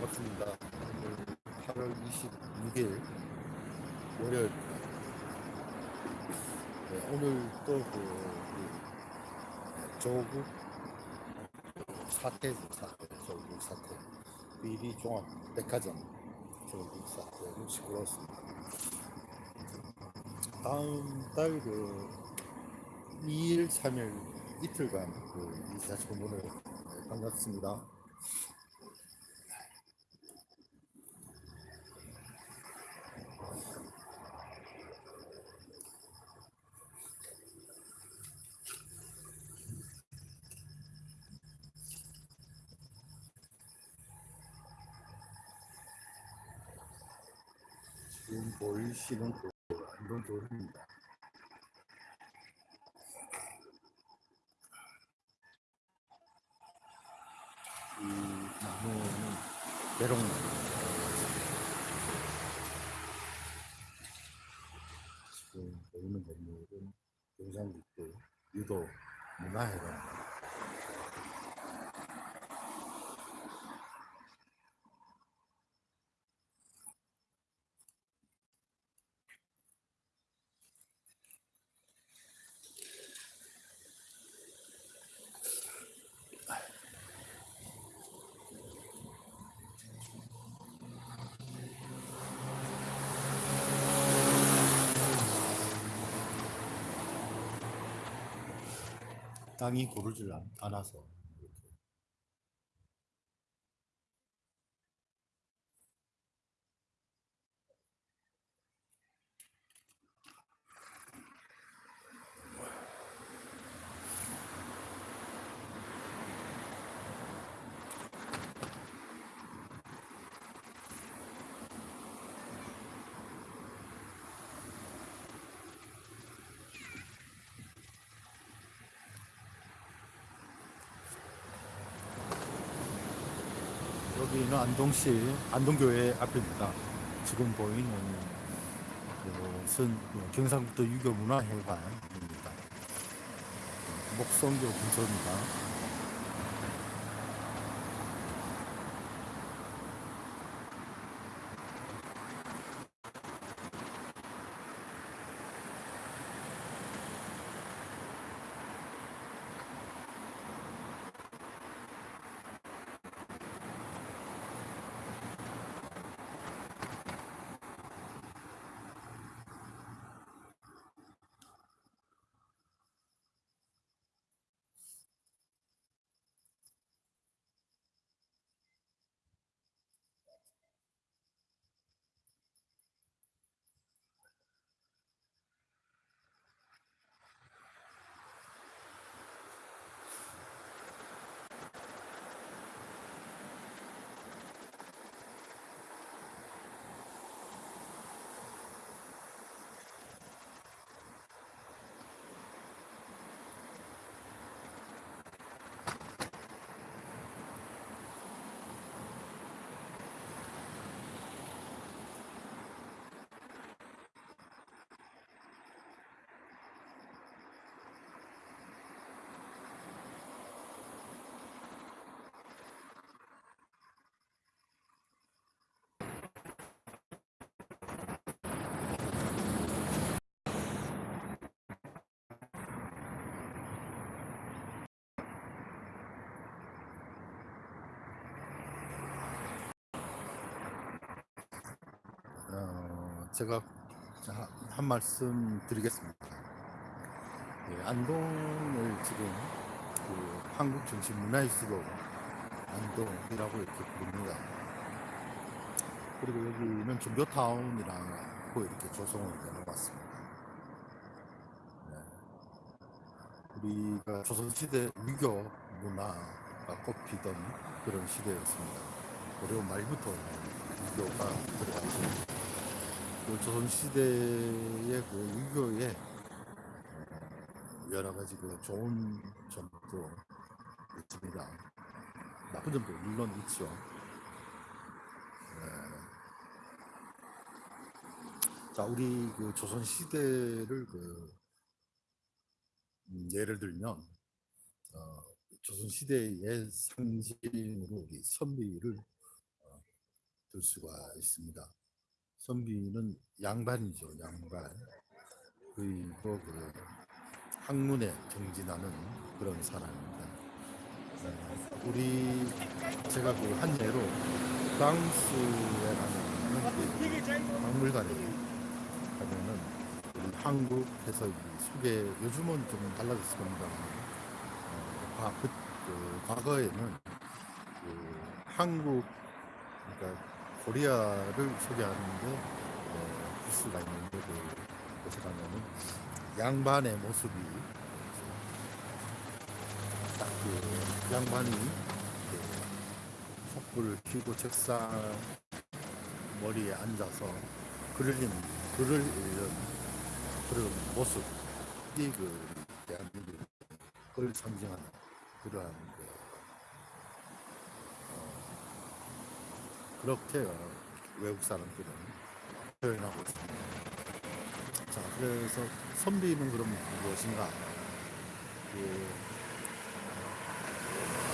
반갑습니다. 오늘 8월 26일 월요일. 네, 오늘 또그 그 조국 사태 사태 조국 사태 비리 종합 백화점 조국 사태로 시끄러웠습니다. 다음 달그 2일 3일 이틀간 그 이사청문회 네, 반갑습니다. 지금 보이시는 그안동도로입니다. 이 나무는 대롱나무. 지금 보이는 건물은 경상북도 유도 문화회관. 땅이 고르질 않- 않아서 여기는 안동시 안동교회 앞입니다. 지금 보이는 곳은 경상북도 유교문화회관입니다. 목성교 근처입니다. 어, 제가 자, 한 말씀 드리겠습니다. 예, 안동을 지금 그 한국 정신 문화의 수도 안동이라고 이렇게 부릅니다. 그리고 여기는 종교타운이라고 이렇게 조성을 해놓았습니다. 네. 우리가 조선시대 유교 문화가 꽃피던 그런 시대였습니다. 어려운 말부터 유교가 들어가죠. 그 조선시대의 그 유교의 여러 가지 그 좋은 점도 있습니다. 나쁜 점도 물론 있죠. 네. 자, 우리 그 조선 시대를 그 음, 예를 들면 어, 조선 시대의 옛 상징으로 우리 선비를 어, 들 수가 있습니다. 선비는 양반이죠, 양반. 그리고 그 학문에 정진하는 그런 사람입니다. 어, 우리 제가 그 한 예로 프랑스에 가면 그 박물관에 가면은 우리 한국에서 이 소개 요즘은 좀 달라졌을 겁니다. 어, 과, 그, 그 과거에는 그 한국 그러니까 코리아를 소개하는데 어, 부스가 있는데 그 곳에 가면은 양반의 모습이 딱 그 양반이 그 촛불을 켜고 책상 머리에 앉아서 글을 읽는 글을 읽는 그런 모습이 그 대한민국 그걸 상징하는 그러한 그 어, 그렇게 어, 외국 사람들은 표현하고 있습니다. 자, 그래서 선비는 그럼 무엇인가? 그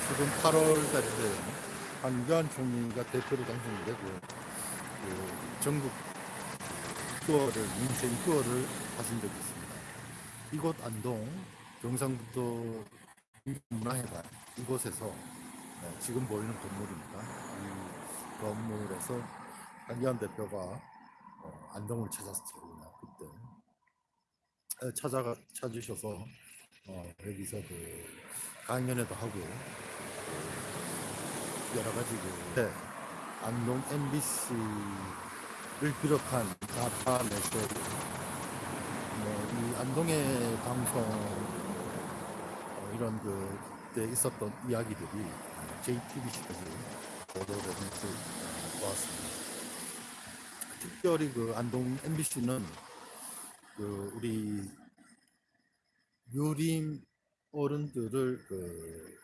지금 8월 달인데 한교안 총리가 대표로 당선이 되고 그 전국 투어를 인생 투어를 하신 적이 있습니다. 이곳 안동 경상북도 문화회관 이곳에서 네, 지금 보이는 건물입니다. 이 건물에서 한기환 대표가 어, 안동을 찾았어요. 그때 에, 찾아가 찾으셔서 어, 여기서 그 강연회도 하고 그 여러 가지 그 네, 안동 MBC를 비롯한 가파 매체 뭐이 안동의 방송 어, 이런 그때 있었던 이야기들이 JTBC까지 보도되는 그 보았습니다. 특별히 그 안동 MBC는 그 우리 유림 어른들을 그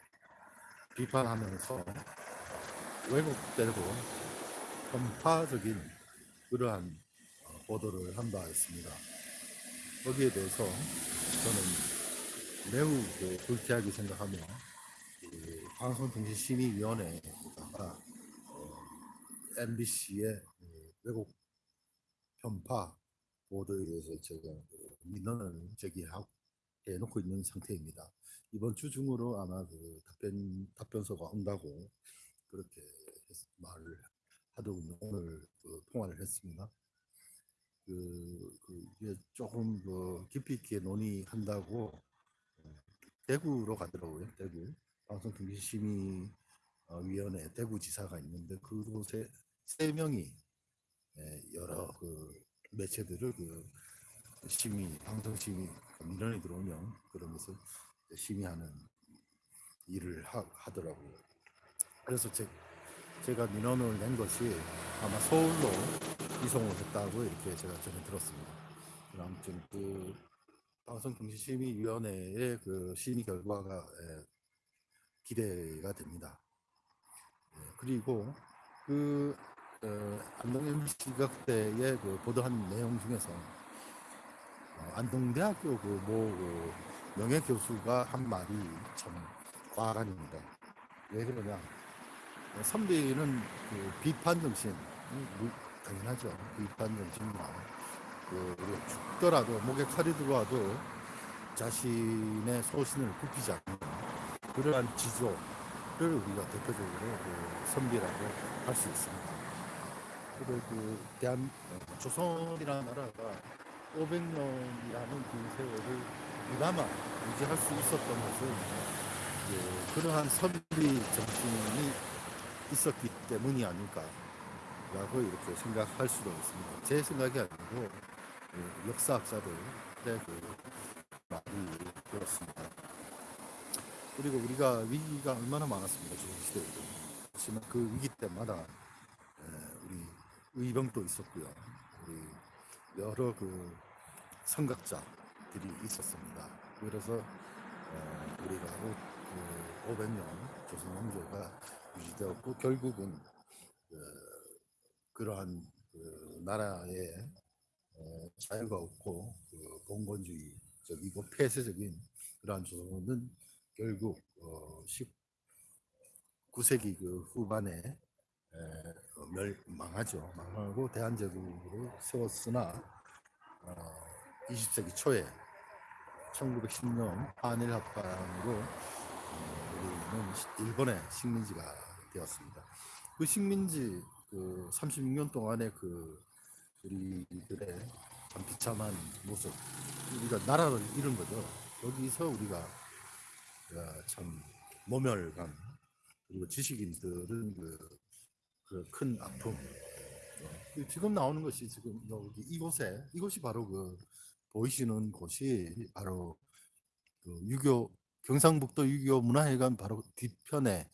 비판하면서 왜곡되고 편파적인 그러한 어, 보도를 한 바 있습니다. 거기에 대해서 저는 매우 그 불쾌하게 생각하며 그 방송통신심의위원회 에다가 어, MBC의 왜곡 편파 보도에 대해서 제가 그 민원을 제기하고 해놓고 있는 상태입니다. 이번 주 중으로 아마 그 답변 답변서가 온다고 그렇게 말을 하더군요. 오늘 그 통화를 했습니다. 그, 그 이게 조금 그 깊이 있게 논의한다고 어, 대구로 가더라고요. 대구 방송통신심의 위원회 대구지사가 있는데 그곳에 세 명이 예, 여러 그 매체들을 그 심의 방송 심의 민원이 들어오면 그러면서 심의하는 일을 하, 하더라고요. 그래서 제, 제가 민원을 낸 것이 아마 서울로 이송을 했다고 이렇게 제가 전에 들었습니다. 아무튼 그 방송통신심의위원회의 그 심의 결과가 예, 기대가 됩니다. 예, 그리고 그 어, 안동 MBC가 그때의 그 보도한 내용 중에서 어, 안동대학교 그모 그 명예 교수가 한 말이 참 과간입니다. 왜 그러냐? 어, 선비는 그 비판 정신, 음, 무- 당연하죠. 비판 정신과 그 우리 죽더라도 목에 칼이 들어와도 자신의 소신을 굽히지 않는 그러한 지조 를 우리가 대표적으로 그 선비라고 할 수 있습니다. 그리고 그 대한 어, 조선이라는 나라가 500년이라는 그 세월을 그나마 유지할 수 있었던 것은 그 그러한 선비 정신이 있었기 때문이 아닐까라고 이렇게 생각할 수도 있습니다. 제 생각이 아니고 그 역사학자들의 그 말이 그렇습니다. 그리고 우리가 위기가 얼마나 많았습니다. 조선 시대에도. 하지만 그 위기 때마다 에, 우리 의병도 있었고요. 우리 여러 그 선각자들이 있었습니다. 그래서 어, 우리가 오, 그 500년 조선 왕조가 유지되었고 결국은 그, 그러한 그 나라의 어, 자유가 없고 그 봉건주의적이고 폐쇄적인 그러한 조선은 결국 어, 19세기 그 후반에 에, 어, 멸 망하죠. 망하고 대한제국으로 세웠으나 어, 20세기 초에 1910년 한일 합방으로 어, 우리는 시- 일본의 식민지가 되었습니다. 그 식민지 그 36년 동안의 그 우리들의 참 비참한 모습, 우리가 나라를 잃은 거죠. 여기서 우리가 어, 참 모멸감 그리고 지식인들은 그 큰 아픔. 어, 지금 나오는 것이 지금 여기 이곳에 이곳이 바로 그 보이시는 곳이 바로 그 유교 경상북도 유교 문화회관 바로 뒤편에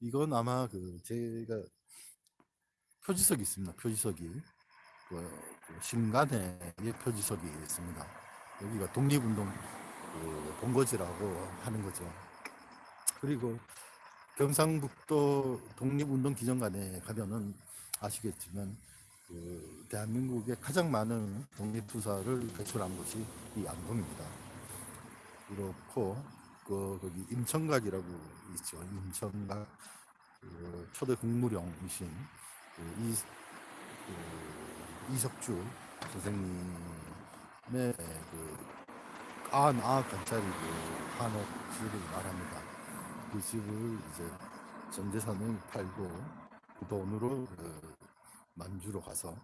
이건 아마 그 제가 표지석이 있습니다. 표지석이 그, 그 신간의 표지석이 있습니다. 여기가 독립운동 그 본거지라고 하는 거죠. 그리고 경상북도 독립운동 기념관에 가면은 아시겠지만 그 대한민국에 가장 많은 독립투사를 배출한 곳이 이 안동입니다. 그렇고 그 거기 임청각이라고 있죠. 임청각 그 초대 국무령이신 그 이, 그 이석주 선생님의 그 아아 관짜리 그 한옥 집을 말합니다. 그 집을 이제 전 재산을 팔고 그 돈으로 그 만주로 가서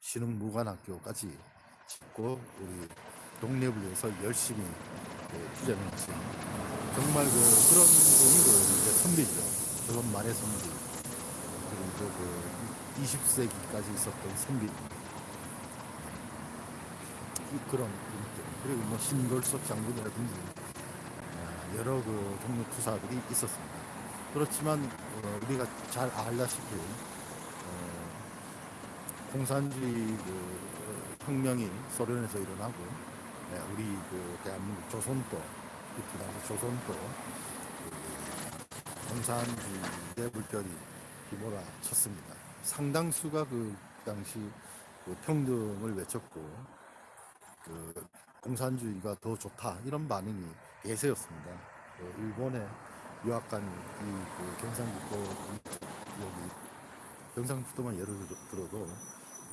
신흥무관학교까지 짓고 우리 독립을 위해서 열심히 그 투자를 했지. 정말 그 그런 분이 그 이제 선비죠. 그런 말의 선비. 그리고 그 20세기까지 있었던 선비. 이- 그런. 그리고 뭐 신돌석 장군이라든지 아, 여러 그 독립 투사들이 있었습니다. 그렇지만 어, 우리가 잘 알다시피 어, 공산주의 그 어, 혁명이 소련에서 일어나고 네, 우리 그 대한민국 조선도 그 당시 조선도 그 공산주의의 물결이 휘몰아 쳤습니다. 상당수가 그 당시 그 평등을 외쳤고 그 공산주의가 더 좋다 이런 반응이 대세였습니다. 그 일본의 유학 간이 그 경상북도 이- 여기 경상북도만 예를 들- 들어도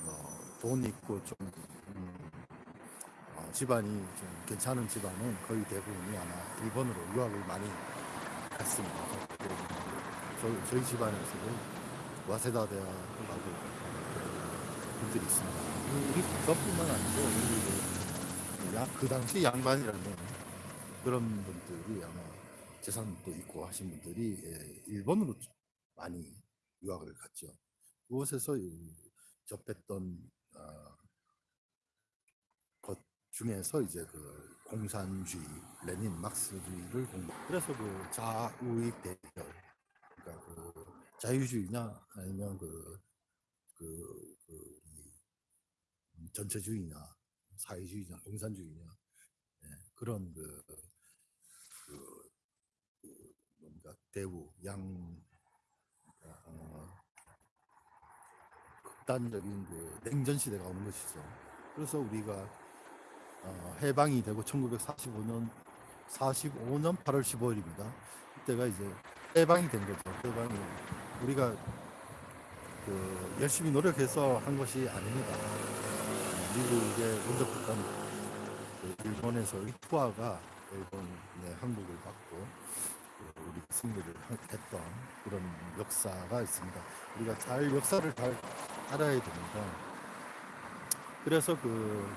어, 돈 있고 좀 음, 어, 집안이 좀 괜찮은 집안은 거의 대부분이 아마 일본으로 유학을 많이 갔습니다. 그리고 저, 저희 집안에서도 와세다 대학을 가고 분들이 있습니다. 우리 그것뿐만 아니고 야, 그 당시 양반이라는 그런 분들이 아마 재산도 있고 하신 분들이 예, 일본으로 많이 유학을 갔죠. 그곳에서 이 접했던 어, 것 중에서 이제 그 공산주의, 레닌, 막스주의를 공부. 그래서 그 자우익 대결, 그러니까 그 자유주의냐 아니면 그, 그, 그이 전체주의냐, 사회주의냐, 공산주의냐 예, 그런 그, 그, 그 뭔가 대우 양 어, 극단적인 그 냉전 시대가 오는 것이죠. 그래서 우리가 어, 해방이 되고 1945년 45년 8월 15일입니다. 그때가 이제 해방이 된 거죠. 해방이 우리가 그 열심히 노력해서 한 것이 아닙니다. 어, 미국의 원정폭탄 그 일본에서의 투하가 일본의 한국을 받고 그 우리 승리를 하- 했던 그런 역사가 있습니다. 우리가 잘 역사를 잘 알아야 됩니다. 그래서 그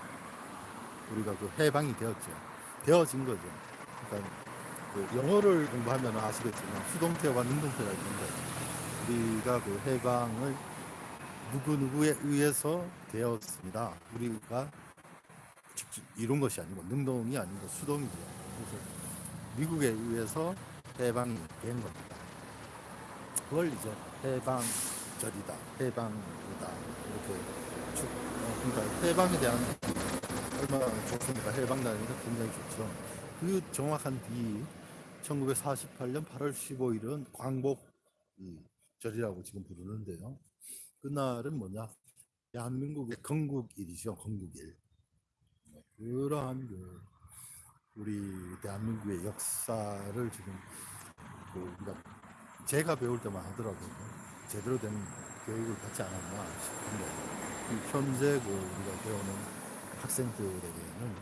우리가 그 해방이 되었죠. 되어진 거죠. 그러니까 그 영어를 공부하면 아시겠지만 수동태와 능동태가 있는데 우리가 그 해방을 누구 누구에 의해서 되었습니다. 우리가 직접 이룬 것이 아니고 능동이 아니고 수동이죠. 그래서 미국에 의해서 해방이 된 겁니다. 그걸 이제 해방절이다, 해방이다 이렇게 쭉 어, 그러니까 해방에 대한 얼마나 좋습니까? 해방단이니까 굉장히 좋죠. 그 정확한 뒤 1948년 8월 15일은 광복 이 절이라고 지금 부르는데요. 그날은 뭐냐? 대한민국의 건국일이죠. 건국일. 네, 그러한 그 우리 대한민국의 역사를 지금 그 우리가 제가 배울 때만 하더라도 제대로 된 교육을 받지 않았나 싶은데 이 현재 그 우리가 배우는 학생들에게는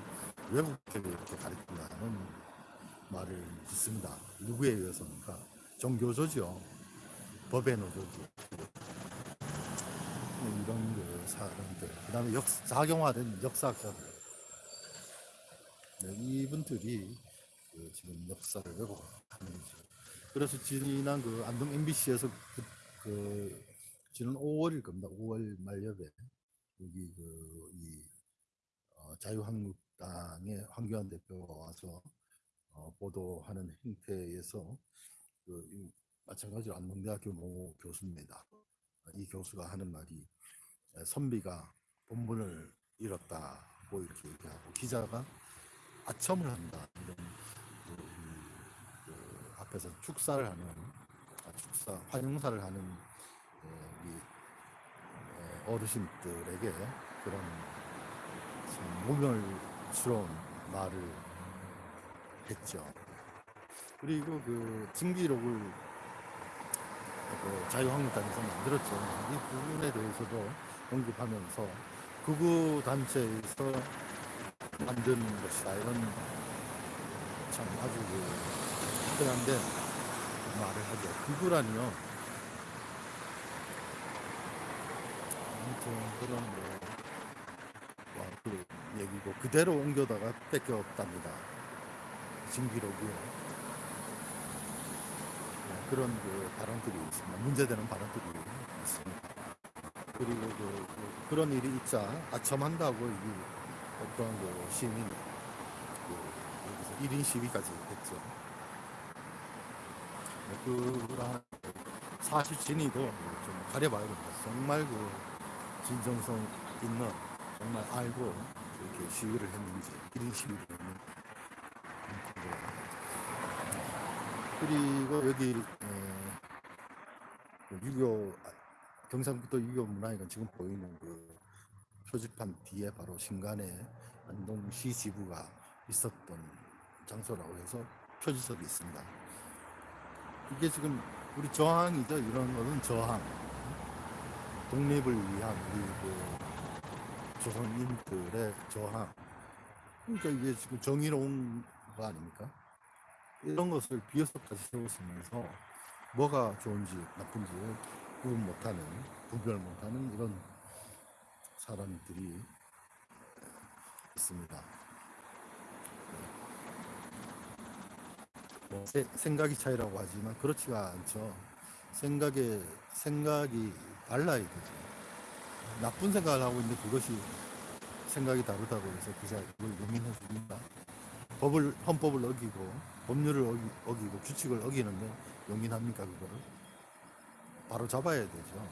외국적으로 이렇게 가르친다는 말을 듣습니다. 누구에 의해서입니까? 종교조죠. 법의 노조죠. 이런 그 사람들, 그 다음에 역, 작용화된 역사학자들. 네, 이분들이 그 지금 역사를 왜곡하는 거죠. 그래서 지난 그 안동 MBC에서 그, 그 지난 5월일 겁니다. 5월 말엽에 여기 그이 어, 자유한국당의 황교안 대표가 와서 어, 보도하는 행태에서 그, 이 마찬가지로 안동대학교 모 교수입니다. 이 교수가 하는 말이 에, 선비가 본분을 잃었다고 이렇게 얘기하고 기자가 아첨을 한다 이런 그, 이, 그 앞에서 축사를 하는 아, 축사 환영사를 하는 에, 이 에, 어르신들에게 그런 참 모멸스러운 말을 했죠. 그리고 그 징기록을 그 자유한국당에서 만들었죠. 이 부분에 대해서도 언급하면서 극우 단체에서 만든 것이다 이런 참 아주 그 특별한데 말을 하죠. 극우라니요. 아무튼 그런 뭐, 와, 그 얘기고 그대로 옮겨다가 뺏겼답니다. 징기록이요. 네, 그런 그 발언들이 있습니다. 문제되는 발언들이 있습니다. 그리고 그, 그, 그 런 일이 있자 아첨한다고 이 어떤 그 시민이 그 여기서 1인 시위까지 했죠. 네, 그런 사실 진위도 좀 가려봐야 됩니다. 정말 그 진정성 있는 정말 알고 이렇게 시위를 했는지 1인 시위를 했는지 그리고 여기 에, 그 유교 아, 경상북도 유교 문화회관 지금 보이는 그 표지판 뒤에 바로 신간의 안동시 지부가 있었던 장소라고 해서 표지석이 있습니다. 이게 지금 우리 저항이죠. 이런 거는 저항. 독립을 위한 우리 그 조선인들의 저항. 그러니까 이게 지금 정의로운 거 아닙니까? 이런 것을 비어서까지 세웠으면서 뭐가 좋은지 나쁜지 구분 못하는 구별 못하는 이런 사람들이 있습니다. 뭐 세- 생각이 차이라고 하지만 그렇지가 않죠. 생각에 생각이 달라야 되죠. 나쁜 생각을 하고 있는데 그것이 생각이 다르다고 해서 그걸 용인해 줍니다. 법을 헌법을 어기고 법률을 어기, 어기고 규칙을 어기는데 용인합니까 그거를? 바로 잡아야 되죠.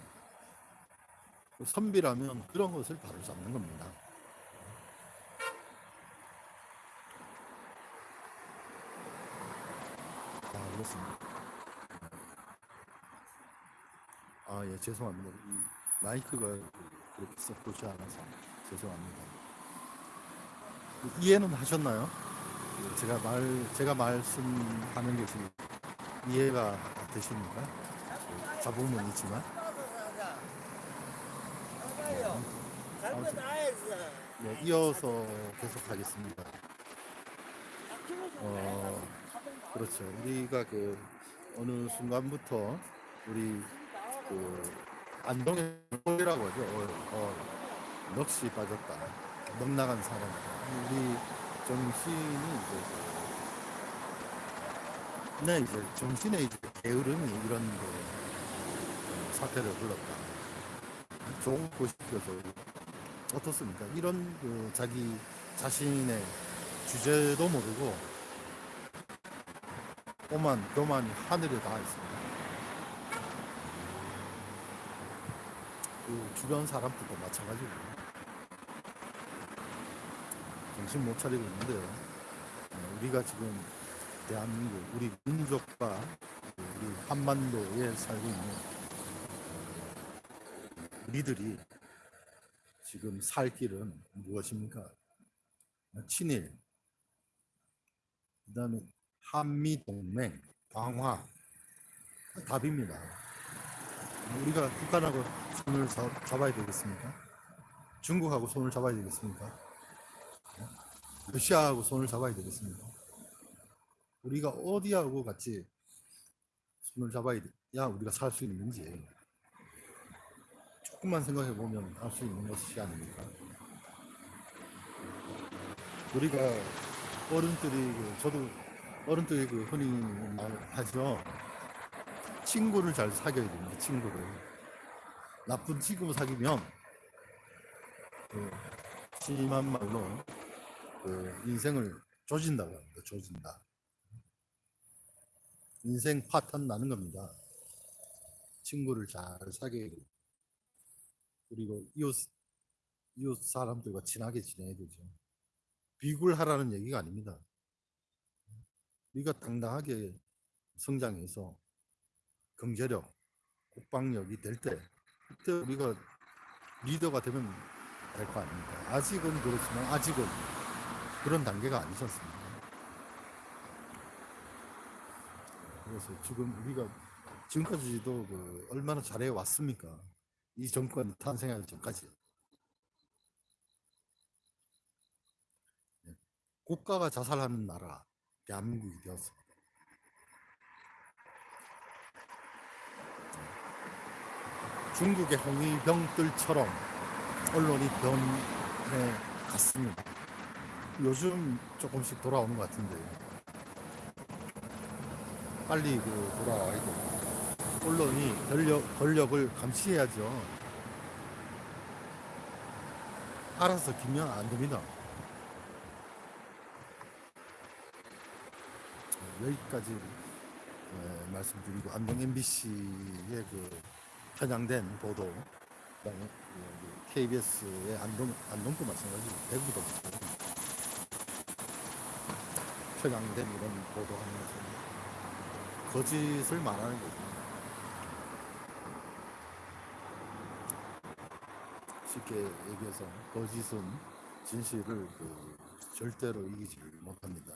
그 선비라면 그런 것을 바로 잡는 겁니다. 아, 그렇습니다. 아, 예, 죄송합니다. 이 마이크가 그렇게 썩 좋지 않아서 죄송합니다. 이해는 하셨나요? 예, 제가 말, 제가 말씀하는 것이 이해가 되십니까? 예, 잡음은 있지만. 나야지. 네, 이어서 계속 하겠습니다. 어, 그렇죠. 우리가 그 어느 순간부터 우리 그 안동의 홀이라고 하죠. 어, 어, 넋이 빠졌다. 넋 나간 사람. 우리 정신이 이제 그- 네 이제 정신의 게으름이 이런 그 사태를 불렀다. 좋은 곳이어서 어떻습니까? 이런 그 자기 자신의 주제도 모르고 오만 교만이 하늘에 닿아 있습니다. 그 주변 사람들도 마찬가지고 정신 못 차리고 있는데요. 어, 우리가 지금 대한민국 우리 민족과 그 우리 한반도에 살고 있는 어, 우리들이 지금 살 길은 무엇입니까? 친일, 그 다음에 한미 동맹, 강화 답입니다. 우리가 북한하고 손을 잡, 잡아야 되겠습니까? 중국하고 손을 잡아야 되겠습니까? 러시아하고 손을 잡아야 되겠습니까? 우리가 어디하고 같이 손을 잡아야 야 우리가 살 수 있는지 조금만 생각해 보면 알수 있는 것이 아닙니까? 우리가 어른들이 그 저도 어른들이 그 흔히 말하죠. 친구를 잘 사귀어야 됩니다. 친구를 나쁜 친구 사귀면 그 심한 말로 그 인생을 조진다고 합니다. 조진다. 인생 파탄 나는 겁니다. 친구를 잘 사귀어야 돼요. 그리고 이웃 이웃 사람들과 친하게 지내야 되죠. 비굴하라는 얘기가 아닙니다. 우리가 당당하게 성장해서 경제력, 국방력이 될 때, 그때 우리가 리더가 되면 될 거 아닙니까? 아직은 그렇지만 아직은 그런 단계가 아니지 않습니까? 그래서 지금 우리가 지금까지도 그 얼마나 잘해 왔습니까? 이 정권 탄생하기 전까지. 예. 국가가 자살하는 나라, 대한민국이 되었습니다. 중국의 홍위병들처럼 언론이 변해 갔습니다. 요즘 조금씩 돌아오는 것 같은데 빨리 그 돌아와야 돼. 언론이 권력, 권력을 감시해야죠. 알아서 기면 안 됩니다. 여기까지 에, 말씀드리고 안동 MBC의 그 편향된 보도, 그다음에 그 KBS의 안동 안동도 마찬가지고 대구도 마찬가지고 편향된 이런 보도하는 것은 거짓을 말하는 거죠. 쉽게 얘기해서 거짓은 진실을 그 절대로 이기지 못합니다.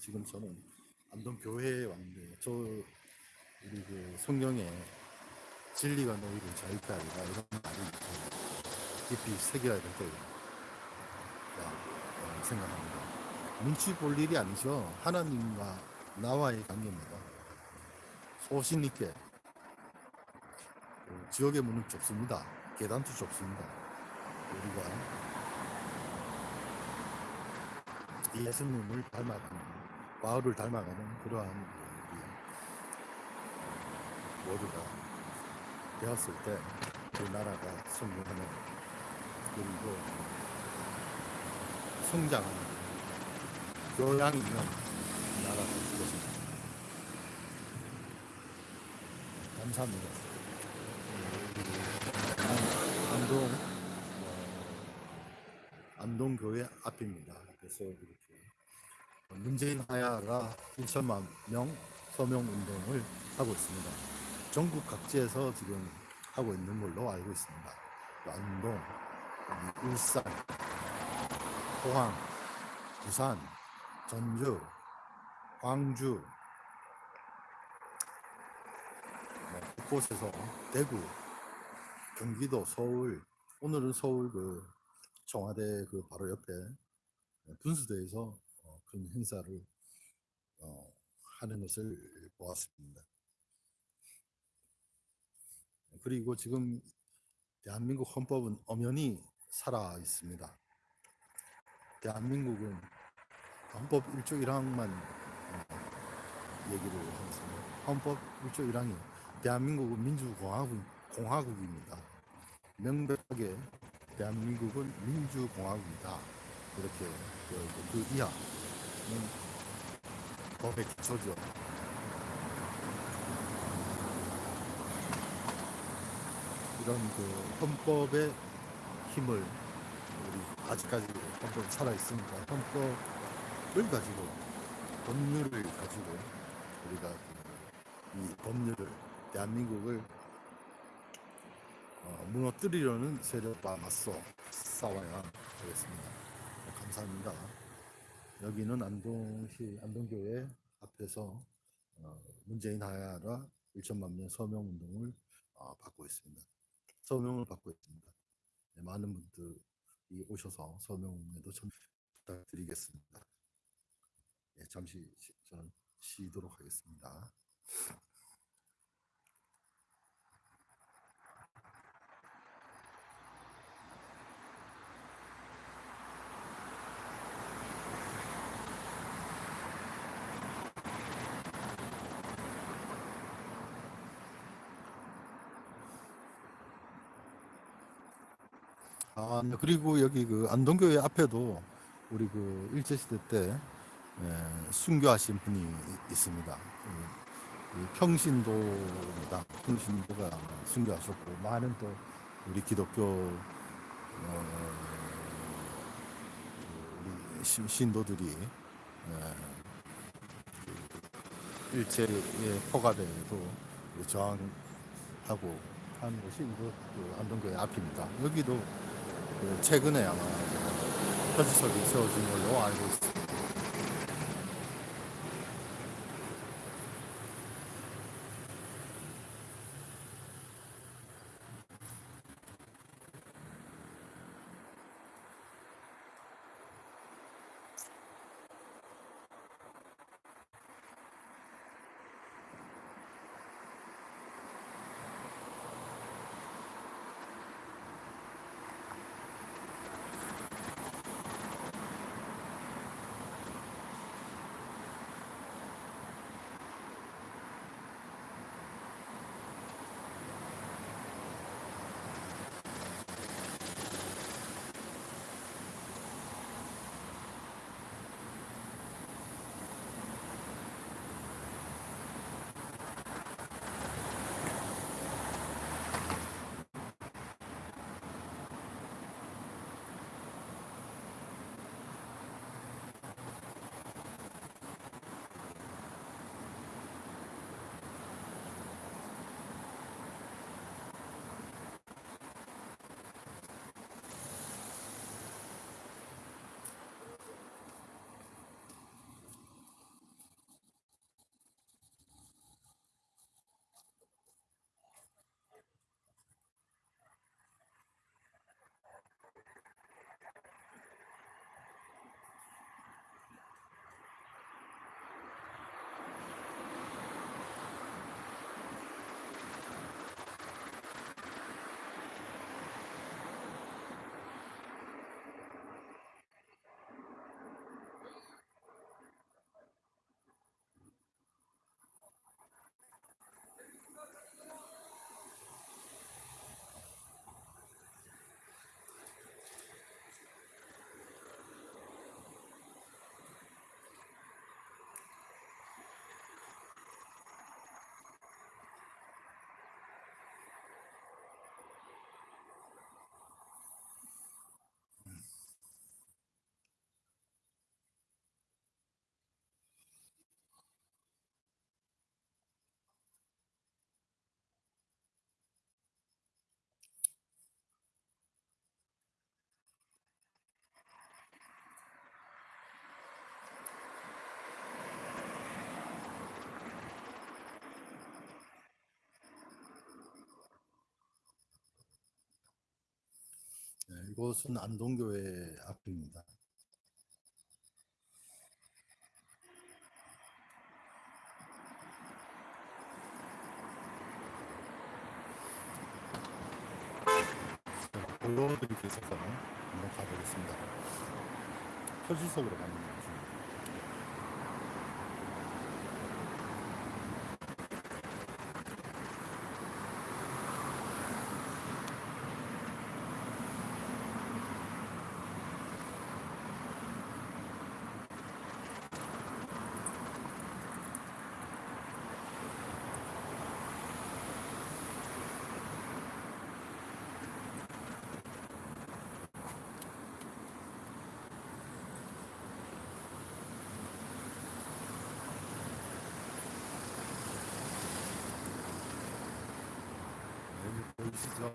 지금 저는 안동 교회에 왔는데 저 우리 그 성경에 진리가 너희를 자유케 하리라 이런 말이 깊이 새겨야 될 거라고 생각합니다. 눈치 볼 일이 아니죠. 하나님과 나와의 관계입니다. 소신 있게 그 지옥의 문은 좁습니다. 계단도 좁습니다. 우리가 예수님을 닮아가는 바울을 닮아가는 그러한 우리 모두가 되었을 때그 나라가 성공하는 그리고 성장하는 교양이 있는 나라가 될 것입니다. 감사합니다. 어, 안동 어, 앞입니다. 그래서 이렇게 문재인 하야가 1천만 명 서명 운동을 하고 있습니다. 전국 각지에서 지금 하고 있는 걸로 알고 있습니다. 안동, 울산, 포항, 부산, 전주, 광주, 뭐 곳곳에서 대구, 경기도, 서울, 오늘은 서울 그 청와대 그 바로 옆에 분수대에서 어, 큰 행사를 어, 하는 것을 보았습니다. 그리고 지금 대한민국 헌법은 엄연히 살아 있습니다. 대한민국은 헌법 1조 1항만 얘기를 하겠습니다. 헌법 1조 1항이 대한민국은 민주공화국 공화국입니다. 명백하게 대한민국은 민주공화국이다. 이렇게 그, 그 이하는 법의 기초죠. 이런 그 헌법의 힘을 우리 아직까지 헌법 살아 있으니까 헌법을 가지고 법률을 가지고 우리가 이 법률을 대한민국을 어, 무너뜨리려는 세력과 맞서 싸워야 되겠습니다. 네, 감사합니다. 여기는 안동시 안동교회 앞에서 어, 문재인 하야라 1천만 명 서명 운동을 어, 받고 있습니다. 서명을 받고 있습니다. 네, 많은 분들이 오셔서 서명에도 좀 부탁드리겠습니다. 네, 잠시 쉬- 저는 쉬도록 하겠습니다. 아, 네, 그리고 여기 그 안동교회 앞에도 우리 그 일제시대 때 예, 순교하신 분이 이- 있습니다. 그, 그 평신도입니다. 평신도가 순교하셨고 많은 또 우리 기독교 어, 그 우리 신- 신도들이 예, 그 일제의 포가대에도 그 저항하고 한 곳이 그 안동교회 앞입니다. 여기도 그 최근에 아마 표지석이 세워진 걸로 알고 있습니다. 이곳은 안동교회 앞입니다. 보여드리기 위해서 한번 가보겠습니다. 표지석으로 거 보시죠.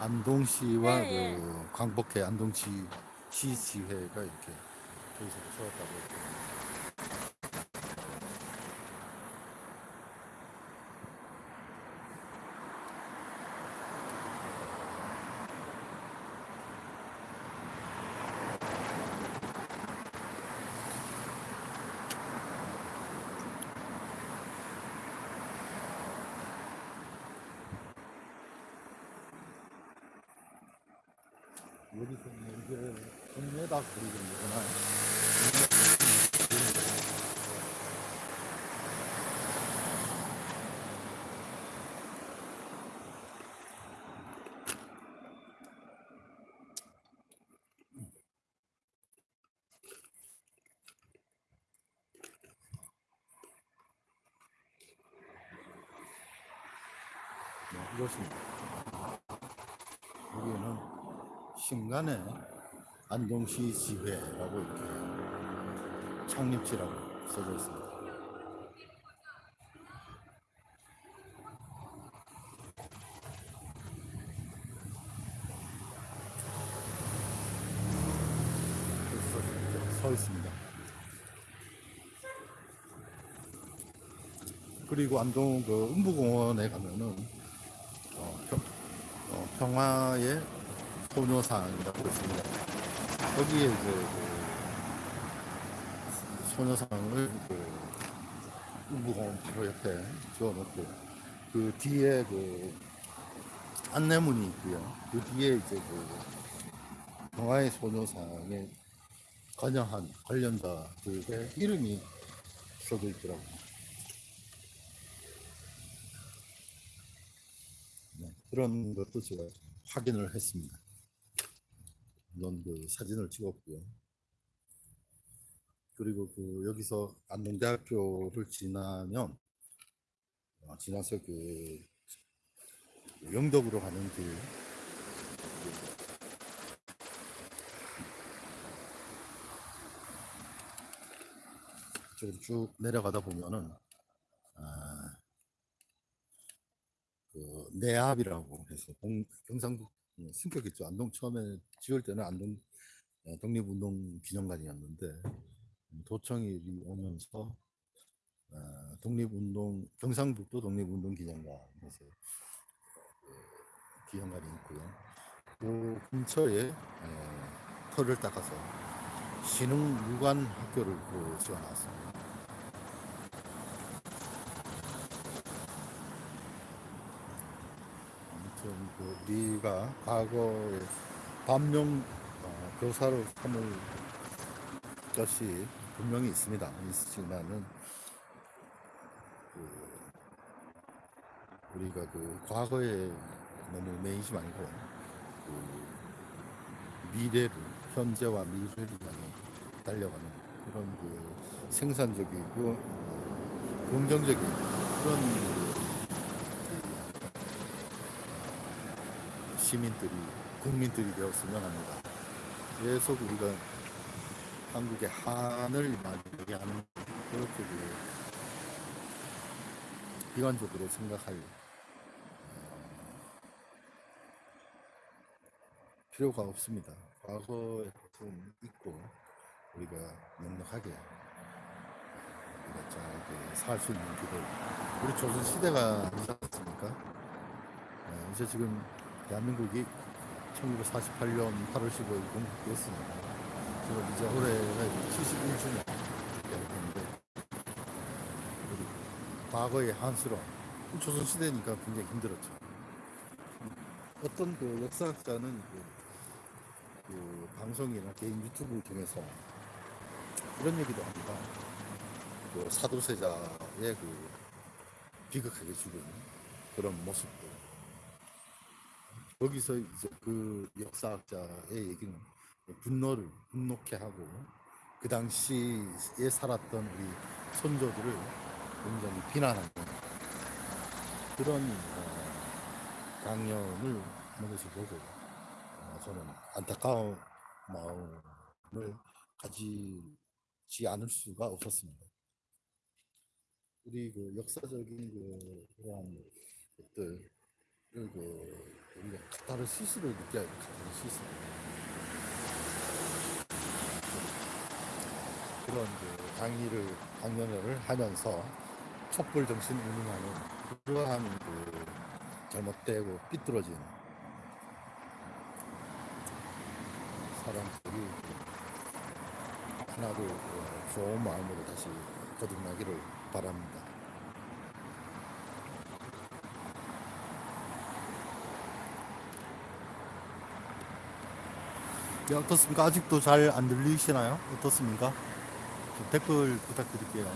안동시와 네. 예. 그 광복회 안동시 시시회가 이렇게 여기서 세웠다고 여기서 이제 동네다 그리는구나. 네, 이것입니다. 여기는 신간의 안동시 지회라고 이렇게 창립지라고 써져 있습니다. 있습니다. 그리고 안동 그 음부공원에 가면은 어, 평, 어, 평화의 소녀상이라고 있습니다. 거기에 이제 그 소녀상을 그 음부공원 바로 옆에 지어놓고 그 뒤에 그 안내문이 있고요. 그 뒤에 이제 그 평화의 소녀상에 관여한 관련자들의 이름이 써져 있더라고요. 네, 그런 것도 제가 확인을 했습니다. 물론 그 사진을 찍었고요. 그리고 그 여기서 안동대학교를 지나면 어, 지나서 그 영덕으로 가는 길 쪽으로 쭉 내려가다 보면은 아, 그 내압이라고 해서 동, 경상북 음, 승격 있죠. 안동 처음에 지을 때는 안동 어, 독립운동 기념관이었는데 음, 도청이 오면서 어, 독립운동 경상북도 독립운동 기념관에서 그 기념관이 있고요. 그 근처에 에, 터를 닦아서 신흥 무관 학교를 그 지어놨습니다. 아무튼 그 우리가 과거에 반명 어, 교사로 삼을 것이 분명히 있습니다. 있지만은 그 우리가 그 과거에 너무 매이지 말고 그 미래를 현재와 미래를 향해 달려가는 그런 그 생산적이고 어, 긍정적인 그런 그 시민들이 국민들이 되었으면 합니다. 계속 우리가 한국의 한을 이야기하는 그렇게 그 비관적으로 생각할 어, 필요가 없습니다. 과거에 좀 있고 우리가 넉넉하게 우리가 잘 살수 있는 길을 우리 조선 시대가 아니지 않습니까? 어, 이제 지금 대한민국이 1948년 8월 15일 건국됐습니다. 지금 이제 올해가 이제 71주년 되는데 과거의 한스러운 조선 시대니까 굉장히 힘들었죠. 어떤 그 역사학자는 그, 그 방송이나 개인 유튜브를 통해서 이런 얘기도 합니다. 그 사도세자의 그 비극하게 죽은 그런 모습들. 거기서 이제 그 역사학자의 얘기는 분노를 분노케 하고 그 당시에 살았던 우리 선조들을 굉장히 비난하는 그런 어, 강연을 것을 보고 어, 저는 안타까운 마음을 가지지 않을 수가 없었습니다. 우리 그 역사적인 그 그러한 것들 그 우리가 카타르 시스를 느껴야 돼. 카타르 시스. 그런 그 강의를 강연을 하면서 촛불 정신 운운하는 그러한 그 잘못되고 삐뚤어진 사람들이 하나도 어, 좋은 마음으로 다시 거듭나기를 바랍니다. 네, 어떻습니까? 아직도 잘 안 들리시나요? 어떻습니까? 좀 댓글 부탁드릴게요.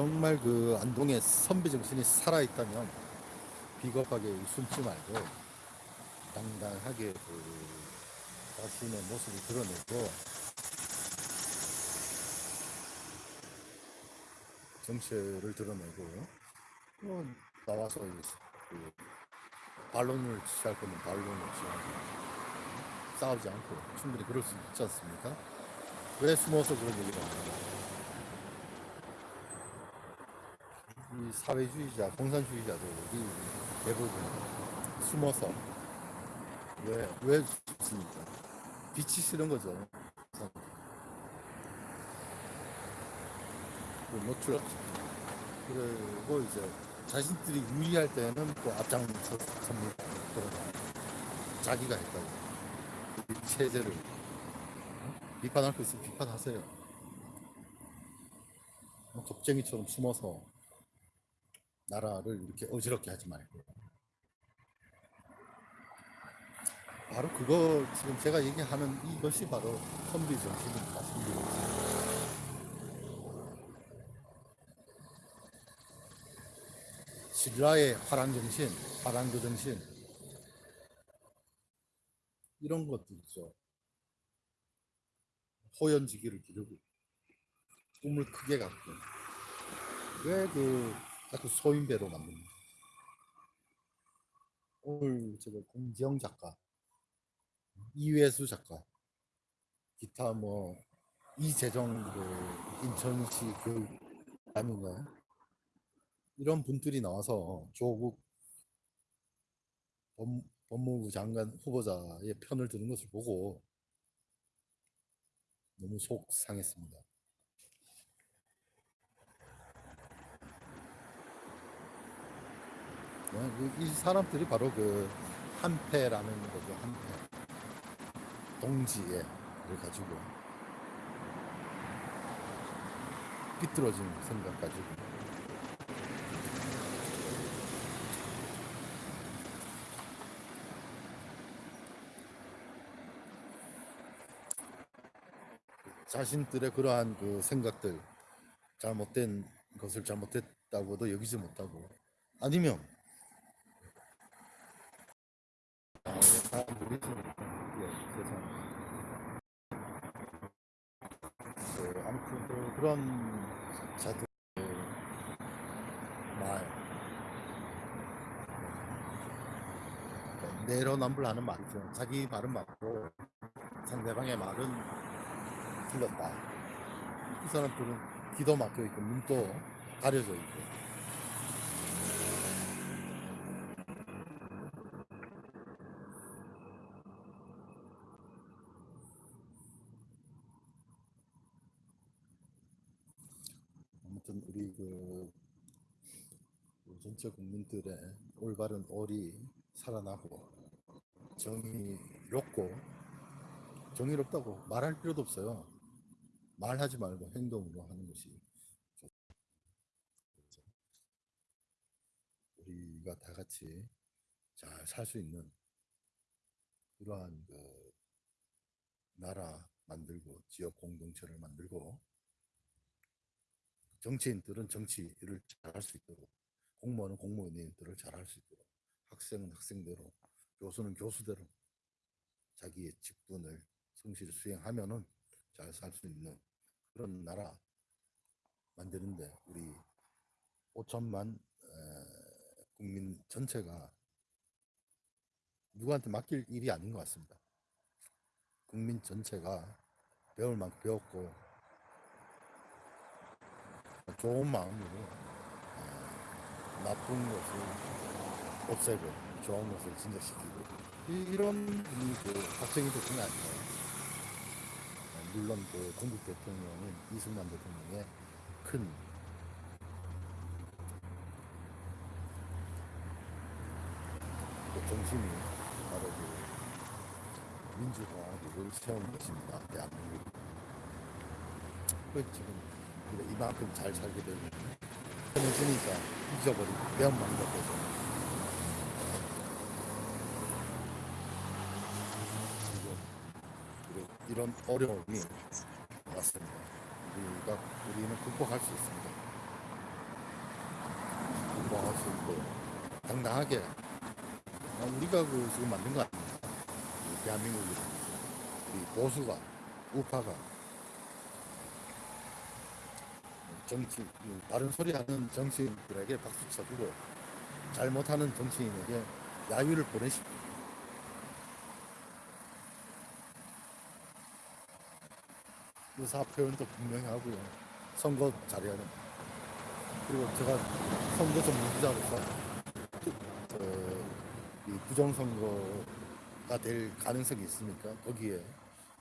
정말 그 안동의 선비 정신이 살아있다면 비겁하게 숨지 말고 당당하게 그 자신의 모습을 드러내고 정체를 드러내고 또 나와서 이- 그 반론을 취할 거면 반론을 취하고 싸우지 않고 충분히 그럴 수 있지 않습니까? 왜 숨어서 그런 얘기를 하냐 이 사회주의자, 공산주의자들이 대부분 숨어서 왜, 왜 숨습니까? 빛이 싫은 거죠. 그 노출 그리고 이제 자신들이 유리할 때는 또 앞장섭니다. 자기가 했다고 이 체제를 비판할 거 있으면 비판하세요. 뭐 겁쟁이처럼 숨어서 나라를 이렇게 어지럽게 하지 말고 바로 그거 지금 제가 얘기하는 이것이 바로 선비 정신입니다. 선비 정신. 신라의 화랑 정신, 화랑도 정신 이런 것들 있죠. 호연지기를 기르고 꿈을 크게 갖고 왜그 자꾸 소인배로 만듭니다. 오늘 제가 공지영 작가, 이회수 작가, 기타 뭐 이재정 그 인천시 교육감인가요? 이런 분들이 나와서 조국 법, 법무부 장관 후보자의 편을 드는 것을 보고 너무 속 상했습니다. 어, 그- 이 사람들이 바로 그 한패라는 거죠. 한패. 동지애를 가지고 삐뚤어진 생각 가지고 자신들의 그러한 그 생각들 잘못된 것을 잘못했다고도 여기지 못하고 아니면 다 모르겠습니다. 예, 죄송합니다. 그, 아무튼 그, 그런 자들 말 내로남불하는 말이죠. 자기 말은 맞고 상대방의 말은 틀렸다. 이 사람들은 귀도 막혀 있고 눈도 가려져 있고 아무튼 우리 그 전체 국민들의 올바른 올이 살아나고 정의롭고 정의롭다고 말할 필요도 없어요. 말하지 말고 행동으로 하는 것이 좋죠. 우리가 다 같이 잘 살 수 있는 그러한 그 나라 만들고 지역 공동체를 만들고 정치인들은 정치를 잘할 수 있도록 공무원은 공무원의 일들을 잘할 수 있도록 학생은 학생대로 교수는 교수대로 자기의 직분을 성실히 수행하면은 잘 살 수 있는 그런 나라 만드는데 우리 5천만 에, 국민 전체가 누구한테 맡길 일이 아닌 것 같습니다. 국민 전체가 배울 만큼 배웠고 좋은 마음으로 에, 나쁜 것을 없애고 좋은 것을 진작시키고 이, 이런 그 박정희 대통령 아니에요. 어, 물론 그 건국 대통령인 이승만 대통령의 큰 그 정신이 바로 그 민주공화국을 세운 것입니다. 대한민국. 그 지금 이만큼 잘 살게 되면 편해지니까 잊어버리고 배움만 그리고 이런 어려움이 왔습니다. 우리가 우리는 극복할 수 있습니다. 극복할 수 있고 당당하게 아, 우리가 그 지금 만든 거 아닙니까? 이 대한민국이 우리 보수가 우파가 정치 그 다른 소리 하는 정치인들에게 박수 쳐주고 잘못하는 정치인에게 야유를 보내십시오. 의사 표현도 분명히 하고요. 선거 잘해야 됩니다. 그리고 제가 선거 전문기자로서 어, 이 부정선거가 될 가능성이 있으니까 거기에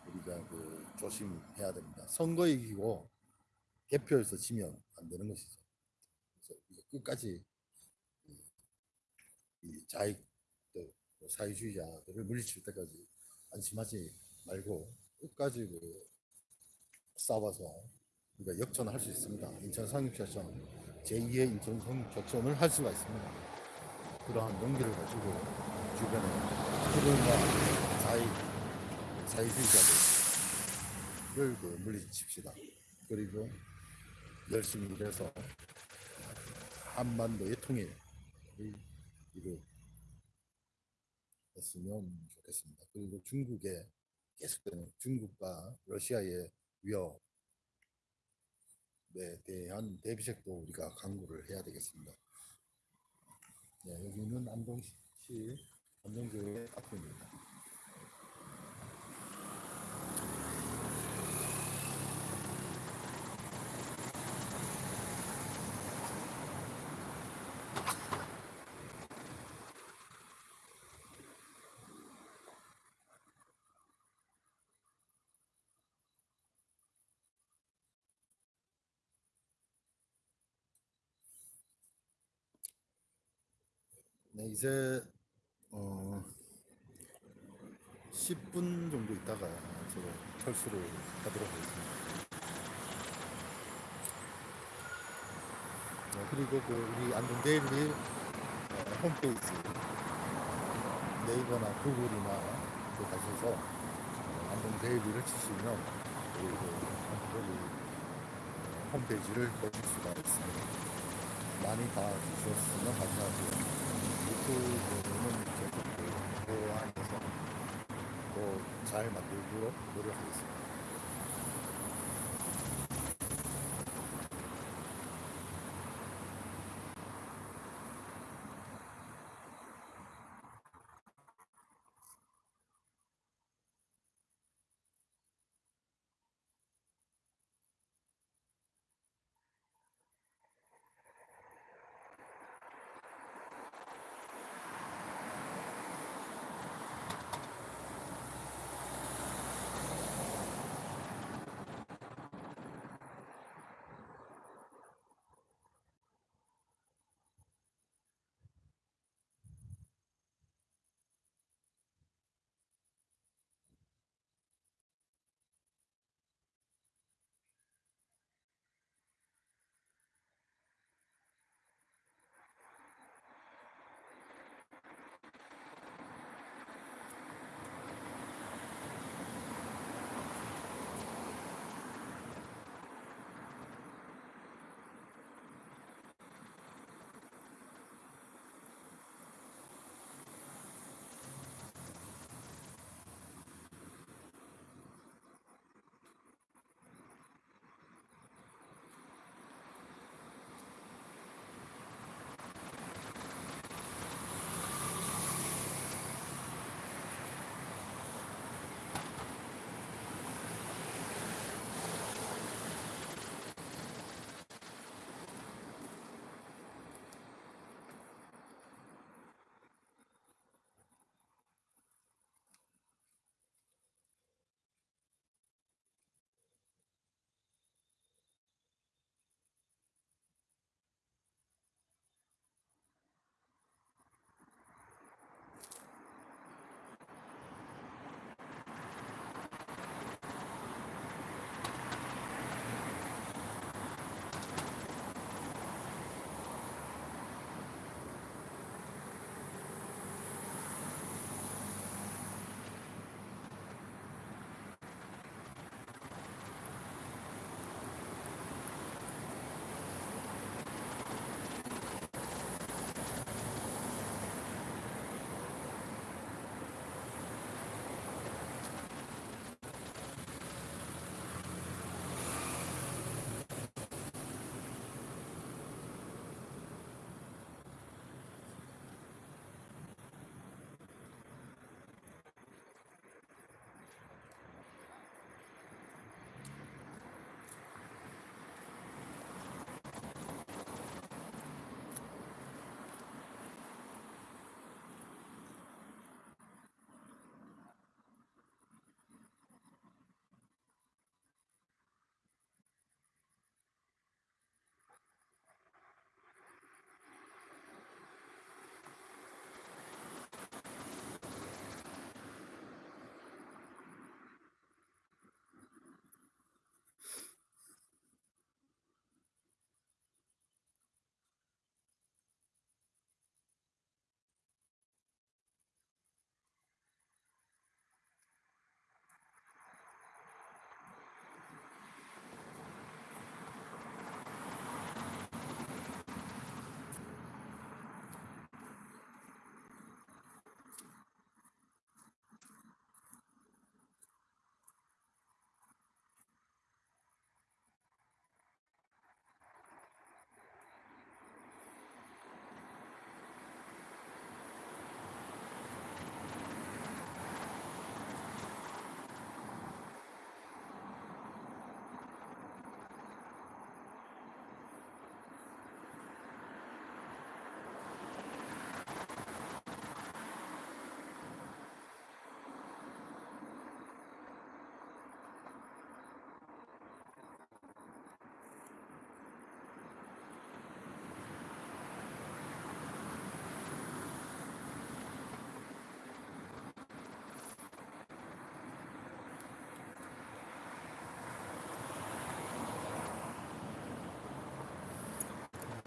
우리가 그 조심해야 됩니다. 선거 이기고 개표에서 지면 안 되는 것이죠. 그래서 끝까지 이, 이 자익들, 사회주의자들을 물리칠 때까지 안심하지 말고 끝까지 그 싸워서 우리가 역전할 수 있습니다. 인천 상륙작전 제2의 인천 상륙작전을 할 수가 있습니다. 그러한 용기를 가지고 주변에 그들과 사회 사회주의자들을 그 물리칩시다. 그리고 열심히 일해서 한반도의 통일을 이루었으면 좋겠습니다. 그리고 중국의 계속되는 중국과 러시아의 위협에 대한 대비책도 우리가 강구를 해야 되겠습니다. 네, 여기는 안동시 안동교회 앞입니다. 네, 이제 어 10분 정도 있다가 제가 철수를 하도록 하겠습니다. 네, 그리고 그 우리 안동 데일리 어, 홈페이지 네이버나 구글이나 그 가셔서 어, 안동 데일리를 치시면 그리고 안동 홈페이지를 보실 수가 있습니다. 많이 봐주셨으면 감사하고요. 유튜브는 계속 그 보완해서 또 잘 만들도록 노력하겠습니다.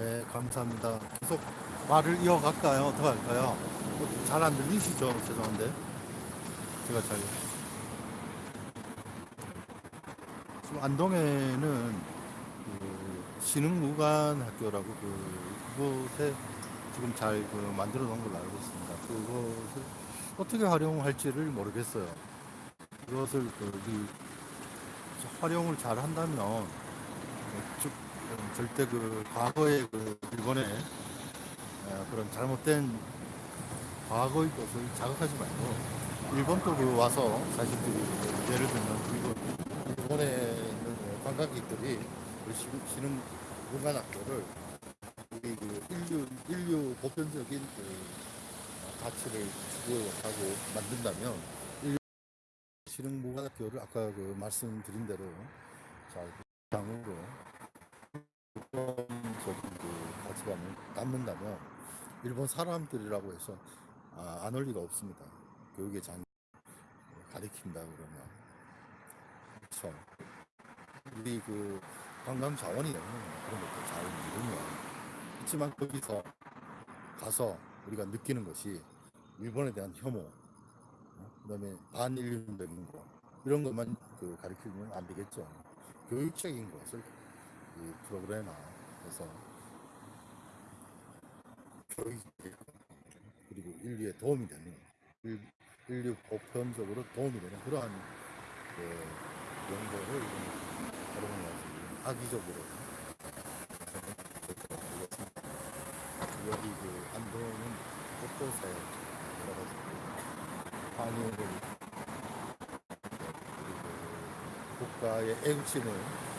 네, 감사합니다. 계속 말을 이어갈까요? 어떻게 할까요? 잘 안 들리시죠? 죄송한데. 제가 잘. 지금 안동에는 그 신흥무관학교라고 그, 그곳에 지금 잘 그 만들어 놓은 걸로 알고 있습니다. 그것을 어떻게 활용할지를 모르겠어요. 그것을 그, 이 활용을 잘 한다면 절대 그 과거의 그 일본의 어, 그런 잘못된 과거의 것을 자극하지 말고 일본도 그 와서 자식들이 그 예를 들면 일본 일본에 있는 그 관광객들이 그 시- 신흥 문관학교를 우리 그 인류 인류 보편적인 그 어, 가치를 추구하고 만든다면 신흥 문관학교를 아까 그 말씀드린 대로 잘 장으로 일본적인 그 가치관을 담는다면 일본 사람들이라고 해서 아, 안올 리가 없습니다. 교육의 장 가리킨다 그러면 그렇죠. 우리 그 관광 자원이 그런 것도 잘 이루면 그렇지만 거기서 가서 우리가 느끼는 것이 일본에 대한 혐오, 어? 그다음에 반일륜적인 거 이런 것만 그 가르치면 안 되겠죠. 교육적인 것을 이 프로그램화 해서 교육 그리고 인류에 도움이 되는 일, 인류 보편적으로 도움이 되는 그러한 그 연구를 활용해서 악의적으로 여기 그 안동은 곳곳에 여러 가지 환희를 그리고 국가의 애국심을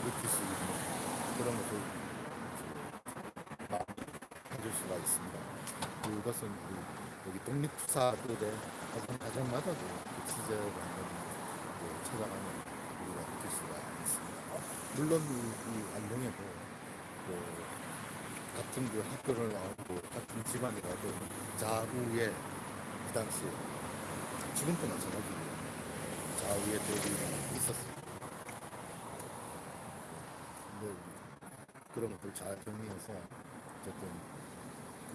느낄 수 있는 그런 것을 가질 수가 있습니다. 그것은 그 여기 독립투사들의 어떤 가정마다도 그 취재를 그 찾아가는 우리가 느낄 수가 있습니다. 물론 이, 이 안동에도 그 같은 그 학교를 나오고 같은 집안이라도 자우에 그 당시 지금도 마찬가지예요. 자우의 대립이 있었습니다. 근데 그런 것들 잘 정리해서 어쨌든 그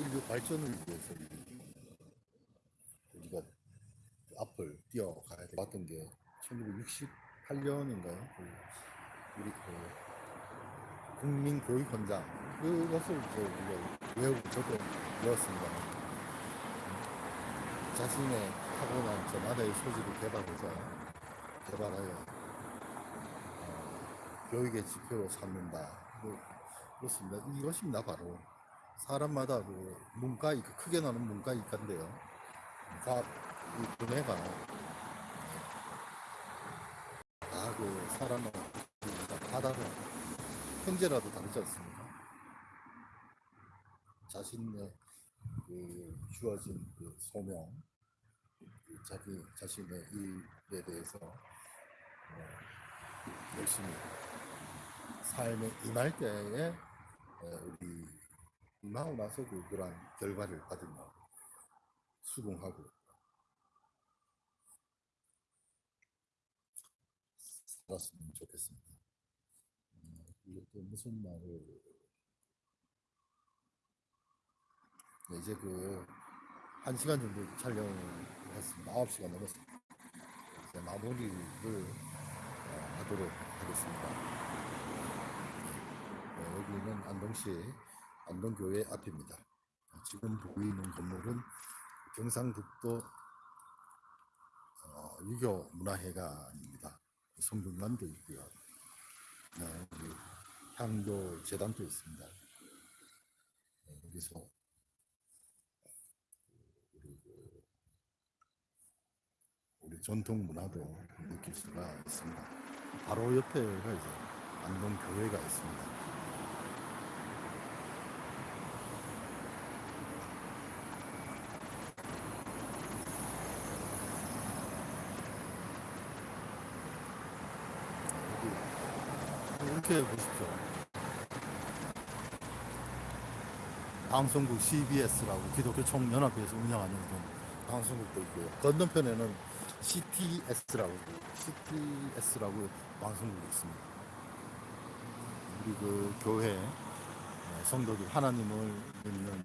인류 발전을 위해서 우리가 앞을 뛰어가야 돼. 봤던 게 1968년인가요? 우리 그 국민 교육헌장 그것을 이제 우리가 외우고 저도 외웠습니다. 자신의 타고난 저마다의 소질을 개발해서 개발하여 어, 교육의 지표로 삼는다. 뭐, 그렇습니다. 이것입니다. 바로 사람마다 그 문과 이과 크게 나는 문과 이과인데요. 과학 이 분야가 다그 사람마다 다 다른 현재라도 다르지 않습니까? 자신의 그 주어진 그 소명, 그 자기 자신의 일에 대해서 어, 열심히 삶에 임할 때에 어, 우리 임하고 나서 그 그러한 결과를 받으며 수긍하고 살았으면 좋겠습니다. 음, 이게 또 무슨 말을 네, 이제 그 한 시간 정도 촬영을 했습니다. 9시간 넘었습니다. 마무리를 어, 하도록 하겠습니다. 네, 여기는 안동시 안동교회 앞입니다. 지금 보이는 건물은 경상북도 어, 유교 문화회관입니다. 성균관도 있고요. 네, 여기 향교 재단도 있습니다. 네, 여기서 우리, 그 우리 전통 문화도 느낄 수가 있습니다. 바로 옆에가 이제 안동 교회가 있습니다. 이렇게 보십시오. 방송국 CBS라고 기독교 총연합회에서 운영하는 방송국도 있고요. 건너편에는 CTS라고 CTS라고 방송국이 있습니다. 우리 그 교회 어, 성도들 하나님을 믿는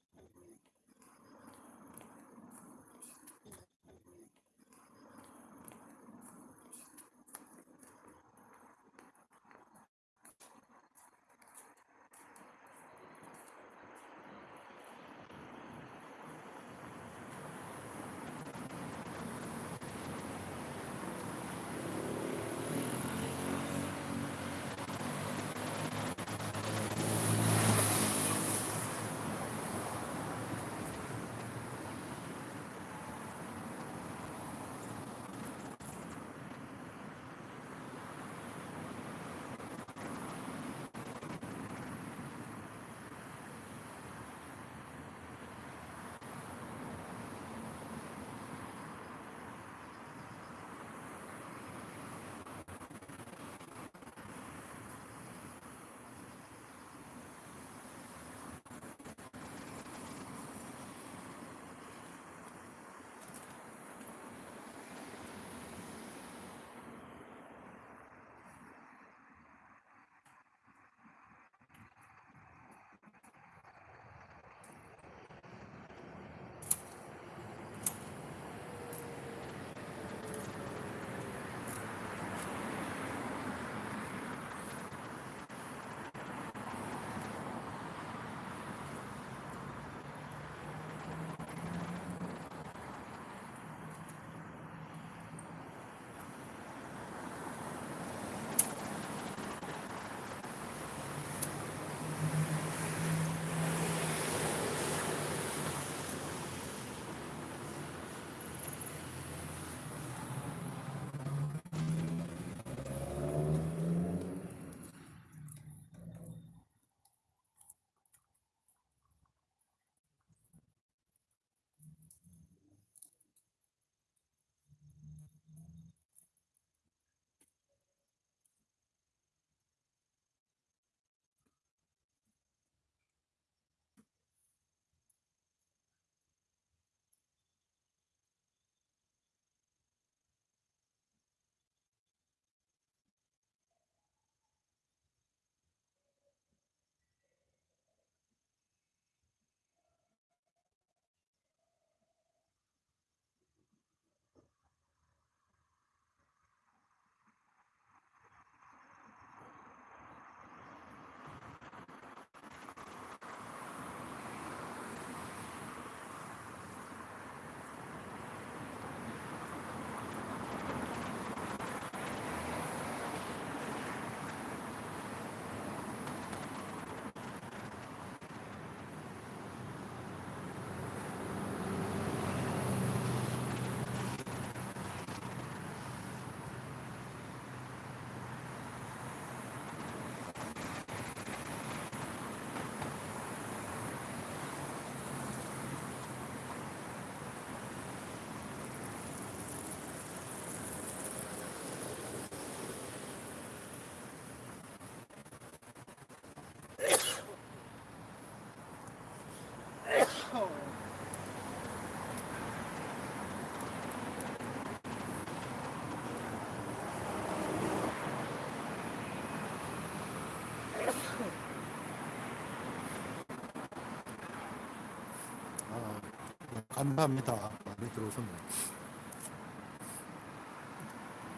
감사합니다. 많이 들어오셨네요.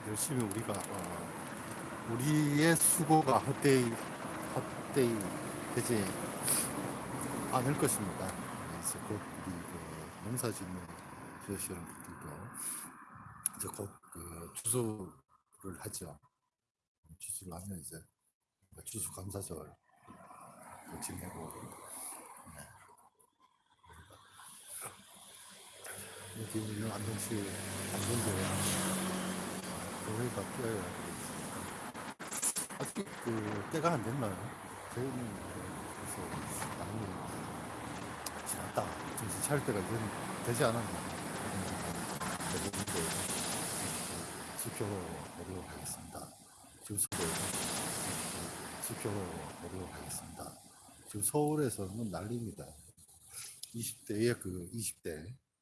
열심히 우리가 어, 우리의 수고가 헛되이 헛되이 되지 않을 것입니다. 그래서 곧 우리 그 농사짓는 지역 여러분들도 이제 곧그 추수를 하죠. 추수를 하면 이제 추수 감사절 지내고 있는 안동시 안동교회 교회가 뛰어야 아직 그 때가 안 됐나요? 저희는 그래서 많이 지났다 정신 차릴 때가 이제 되지 않았나 지켜보도록 하겠습니다. 지켜보도록 하겠습니다. 지금 서울에서는 난리입니다. 20대의 그 20대 아,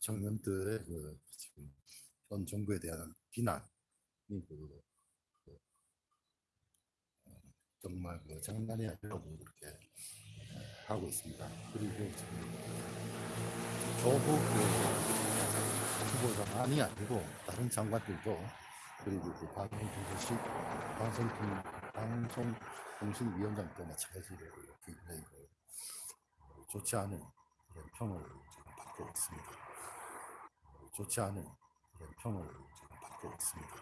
청년들의 그 지금 현 정부에 대한 비난이 그, 그, 어, 정말 그 장난이 아니라고 그렇게 어, 하고 있습니다. 그리고 지금 조국 그 후보자만이 아니고 다른 장관들도 그리고 그 방송통신 방송통 방송통신위원장도 마찬가지로 굉장히 그 좋지 않은 그런 평을 받고 있습니다. 좋지 않은 그런 평을 지금 받고 있습니다.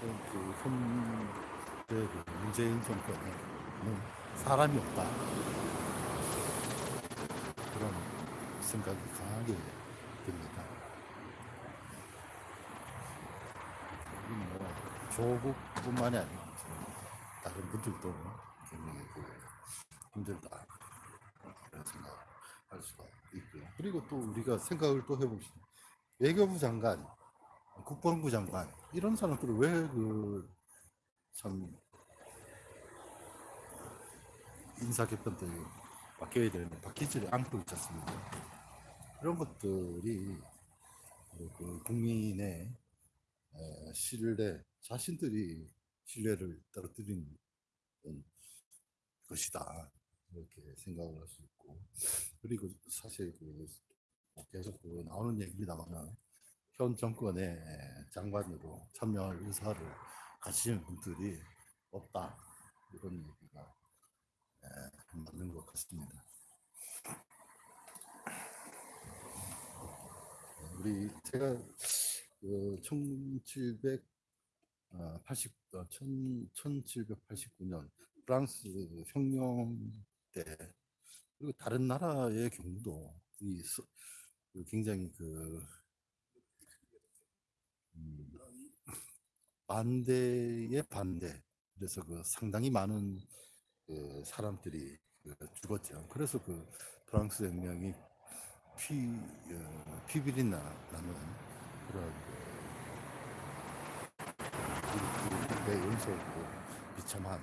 그 현재 그 문재인 정권은 사람이 없다 그런 생각이 강하게 듭니다. 이뭐 조국뿐만이 아니고 다른 분들도 굉장히 그 힘들다 그런 생각할 수가 있고요. 그리고 또 우리가 생각을 또 해봅시다. 외교부 장관, 국방부 장관 이런 사람들을 왜그참 인사 개편 때 바뀌어야 되는데 바뀌지를 않고 있지 않습니까? 이런 것들이 그 국민의 에, 신뢰, 자신들이 신뢰를 떨어뜨리는 것이다. 이렇게 생각을 할 수 있고. 그리고 사실 그 계속 그 나오는 얘기입니다만 현 정권의 장관으로 참여할 의사를 가지신 분들이 없다. 이런 얘기가 에, 맞는 것 같습니다. 우리 제가 그 1780, 어, 1789년 프랑스 혁명 때 그리고 다른 나라의 경우도 이 서- 그 굉장히 그 음, 반대의 반대 그래서 그 상당히 많은 그 사람들이 그 죽었죠. 그래서 그 프랑스 혁명이 피 어, 피비린내 나는 그런 그 연속으로 비참한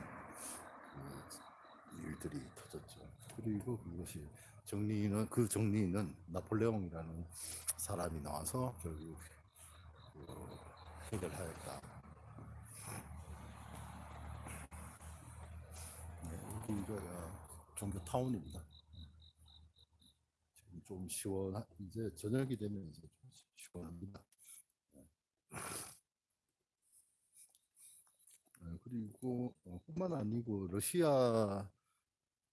그 일들이 터졌죠. 그리고 그것이 정리는 그 정리는 나폴레옹이라는 사람이 나와서 결국 그 해결하였다. 네, 여기가 종교 타운입니다. 지금 좀 시원 이제 저녁이 되면 이제 좀 시원합니다. 어, 그리고 어, 뿐만 아니고 러시아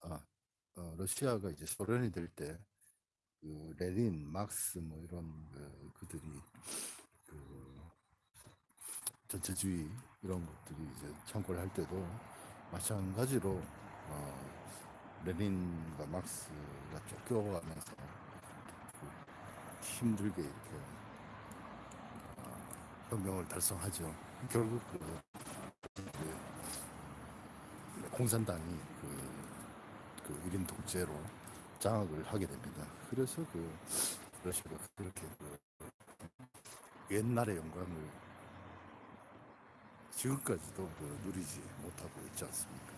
아 어, 러시아가 이제 소련이 될때 그 레닌, 막스 뭐 이런 그, 그들이 그 전체주의 이런 것들이 이제 창고를 할 때도 마찬가지로 어, 레닌과 막스가 쫓겨가면서 그 힘들게 이렇게 어, 혁명을 달성하죠. 결국 그 그 공산당이 그, 그 1인 독재로 장악을 하게 됩니다. 그래서 그 러시아가 그렇게 그 옛날의 영광을 지금까지도 그 누리지 못하고 있지 않습니까?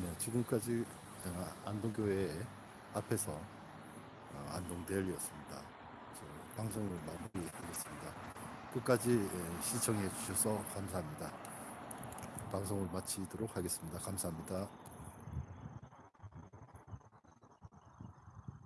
네, 지금까지 어, 안동교회 앞에서 어, 안동대열이었습니다. 저 방송을 마무리하겠습니다. 끝까지 예, 시청해 주셔서 감사합니다. 방송을 마치도록 하겠습니다. 감사합니다.